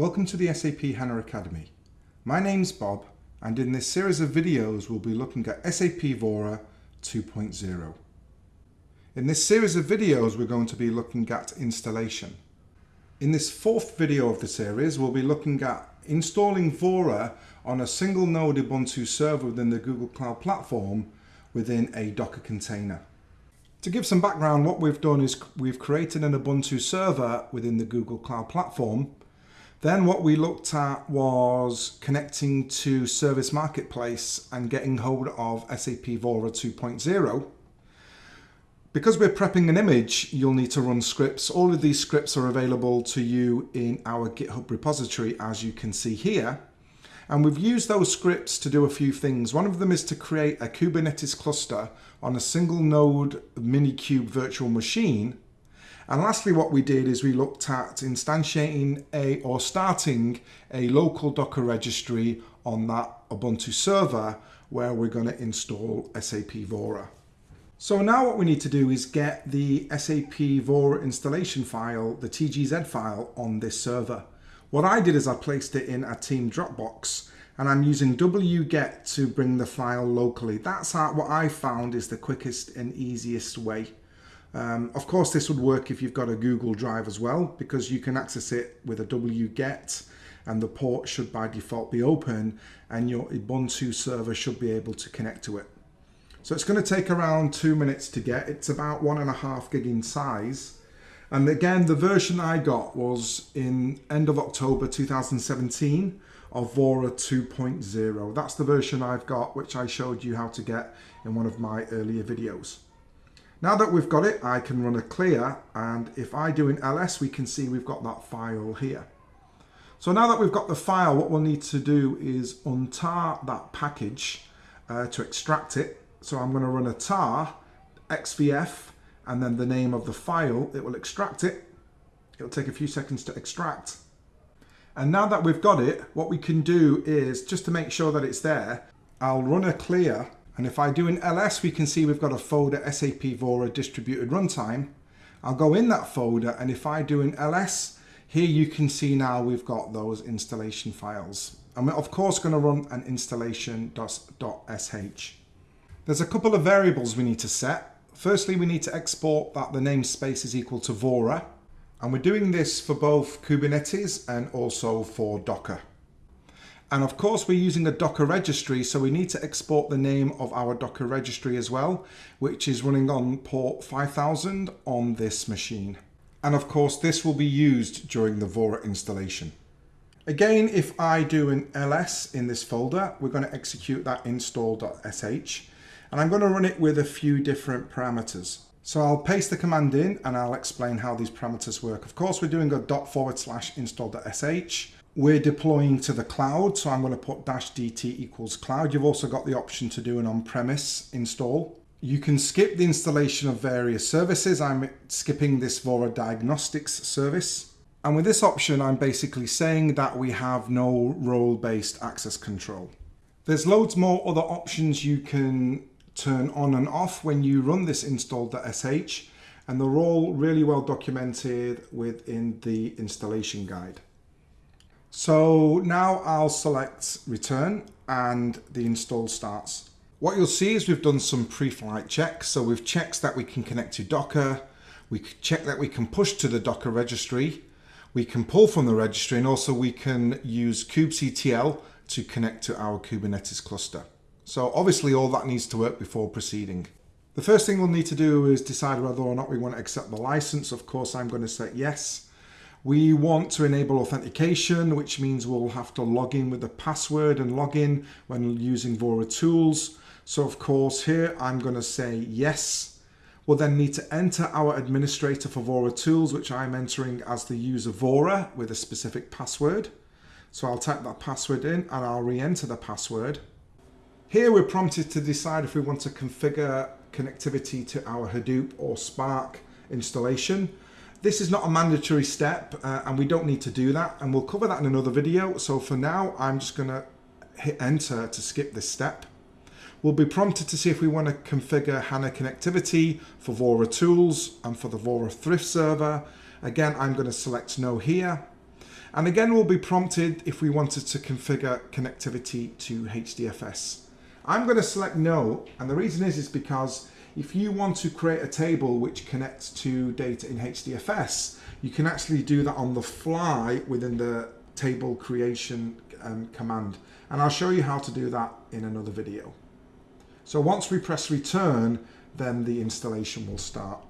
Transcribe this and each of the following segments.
Welcome to the SAP HANA Academy. My name's Bob and in this series of videos we'll be looking at SAP Vora 2.0. In this series of videos we're going to be looking at installation. In this fourth video of the series we'll be looking at installing Vora on a single node Ubuntu server within the Google Cloud Platform within a Docker container. To give some background, what we've done is we've created an Ubuntu server within the Google Cloud Platform then what we looked at was connecting to Service Marketplace and getting hold of SAP Vora 2.0. Because we're prepping an image, you'll need to run scripts. All of these scripts are available to you in our GitHub repository, as you can see here. And we've used those scripts to do a few things. One of them is to create a Kubernetes cluster on a single node Minikube virtual machine and lastly, what we did is we looked at instantiating a or starting a local Docker registry on that Ubuntu server where we're going to install SAP Vora. So now what we need to do is get the SAP Vora installation file, the TGZ file on this server. What I did is I placed it in a team Dropbox and I'm using wget to bring the file locally. That's what I found is the quickest and easiest way. Um, of course, this would work if you've got a Google Drive as well, because you can access it with a wget and the port should by default be open and your Ubuntu server should be able to connect to it. So it's going to take around two minutes to get. It's about one and a half gig in size. And again, the version I got was in end of October 2017 of Vora 2.0. That's the version I've got, which I showed you how to get in one of my earlier videos. Now that we've got it, I can run a clear and if I do an ls, we can see we've got that file here. So now that we've got the file, what we'll need to do is untar that package uh, to extract it. So I'm going to run a tar xvf and then the name of the file. It will extract it. It'll take a few seconds to extract. And now that we've got it, what we can do is just to make sure that it's there, I'll run a clear and if I do an ls, we can see we've got a folder SAP Vora distributed runtime. I'll go in that folder and if I do an ls, here you can see now we've got those installation files. And we're of course going to run an installation.sh. There's a couple of variables we need to set. Firstly, we need to export that the namespace is equal to Vora. And we're doing this for both Kubernetes and also for Docker. And of course, we're using a Docker registry, so we need to export the name of our Docker registry as well, which is running on port 5000 on this machine. And of course, this will be used during the Vora installation. Again, if I do an ls in this folder, we're going to execute that install.sh, and I'm going to run it with a few different parameters. So I'll paste the command in and I'll explain how these parameters work. Of course, we're doing a dot forward slash install.sh we're deploying to the cloud, so I'm going to put dash dt equals cloud. You've also got the option to do an on-premise install. You can skip the installation of various services. I'm skipping this Vora Diagnostics service. And with this option, I'm basically saying that we have no role-based access control. There's loads more other options you can turn on and off when you run this install.sh and they're all really well documented within the installation guide. So now I'll select return and the install starts. What you'll see is we've done some pre-flight checks. So we've checked that we can connect to Docker. We check that we can push to the Docker registry. We can pull from the registry and also we can use kubectl to connect to our Kubernetes cluster. So obviously all that needs to work before proceeding. The first thing we'll need to do is decide whether or not we want to accept the license. Of course, I'm going to say yes. We want to enable authentication, which means we'll have to log in with the password and log in when using Vora tools. So of course here I'm going to say yes. We'll then need to enter our administrator for Vora tools, which I'm entering as the user Vora with a specific password. So I'll type that password in and I'll re-enter the password. Here we're prompted to decide if we want to configure connectivity to our Hadoop or Spark installation. This is not a mandatory step uh, and we don't need to do that and we'll cover that in another video. So for now, I'm just gonna hit enter to skip this step. We'll be prompted to see if we want to configure HANA connectivity for Vora tools and for the Vora Thrift server. Again, I'm going to select no here. And again, we'll be prompted if we wanted to configure connectivity to HDFS. I'm going to select no, and the reason is, is because if you want to create a table which connects to data in HDFS, you can actually do that on the fly within the table creation um, command. And I'll show you how to do that in another video. So once we press return, then the installation will start.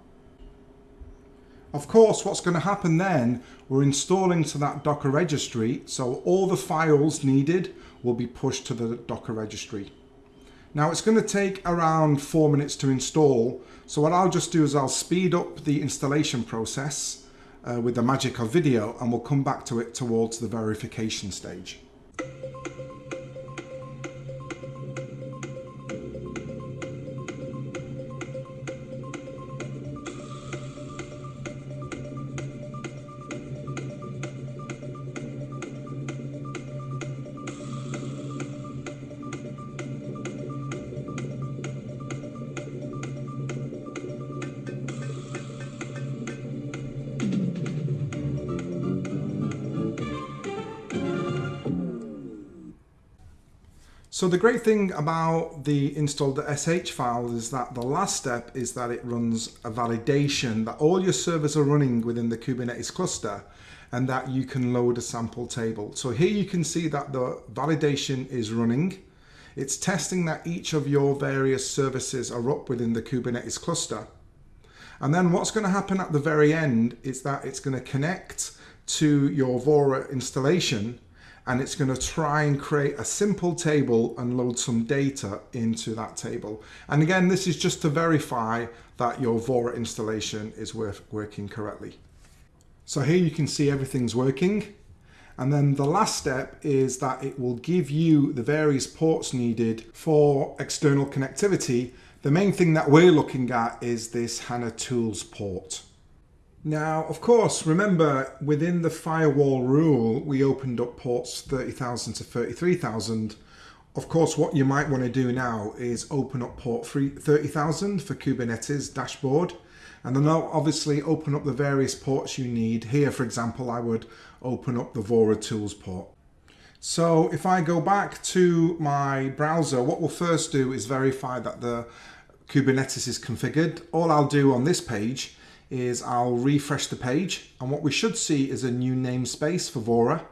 Of course, what's going to happen then, we're installing to that Docker registry, so all the files needed will be pushed to the Docker registry. Now it's going to take around four minutes to install, so what I'll just do is I'll speed up the installation process uh, with the magic of video and we'll come back to it towards the verification stage. So the great thing about the install.sh file is that the last step is that it runs a validation that all your servers are running within the Kubernetes cluster and that you can load a sample table. So here you can see that the validation is running. It's testing that each of your various services are up within the Kubernetes cluster. And then what's going to happen at the very end is that it's going to connect to your Vora installation and it's going to try and create a simple table and load some data into that table. And again, this is just to verify that your Vora installation is working correctly. So here you can see everything's working. And then the last step is that it will give you the various ports needed for external connectivity. The main thing that we're looking at is this HANA Tools port. Now, of course, remember within the firewall rule, we opened up ports 30,000 to 33,000. Of course, what you might want to do now is open up port 30,000 for Kubernetes dashboard. And then I'll obviously open up the various ports you need. Here, for example, I would open up the Vora Tools port. So if I go back to my browser, what we'll first do is verify that the Kubernetes is configured. All I'll do on this page is I'll refresh the page and what we should see is a new namespace for Vora.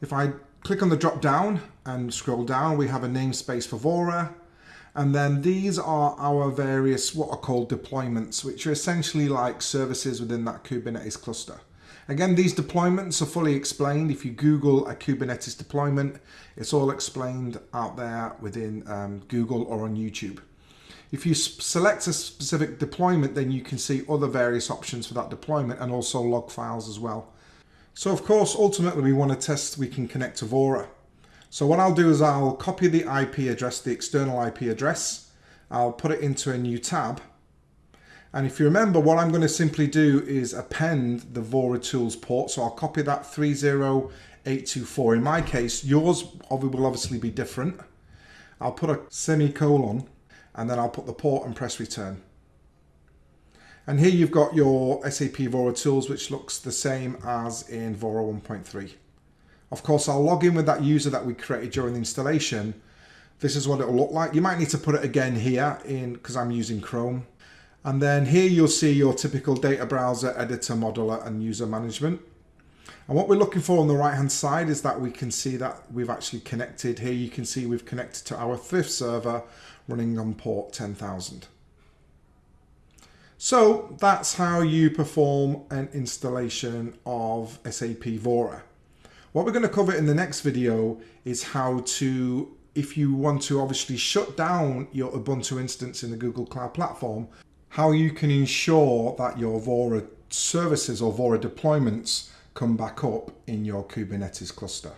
If I click on the drop down and scroll down, we have a namespace for Vora. And then these are our various what are called deployments, which are essentially like services within that Kubernetes cluster. Again, these deployments are fully explained. If you Google a Kubernetes deployment, it's all explained out there within um, Google or on YouTube. If you select a specific deployment, then you can see other various options for that deployment and also log files as well. So of course, ultimately we want to test we can connect to Vora. So what I'll do is I'll copy the IP address, the external IP address. I'll put it into a new tab. And if you remember, what I'm going to simply do is append the Vora Tools port. So I'll copy that 30824. In my case, yours will obviously be different. I'll put a semicolon and then I'll put the port and press return. And here you've got your SAP Vora tools, which looks the same as in Vora 1.3. Of course, I'll log in with that user that we created during the installation. This is what it'll look like. You might need to put it again here in because I'm using Chrome. And then here you'll see your typical data browser, editor, modeler, and user management. And what we're looking for on the right hand side is that we can see that we've actually connected. Here you can see we've connected to our Thrift server running on port 10,000. So that's how you perform an installation of SAP Vora. What we're going to cover in the next video is how to, if you want to obviously shut down your Ubuntu instance in the Google Cloud Platform, how you can ensure that your Vora services or Vora deployments come back up in your Kubernetes cluster.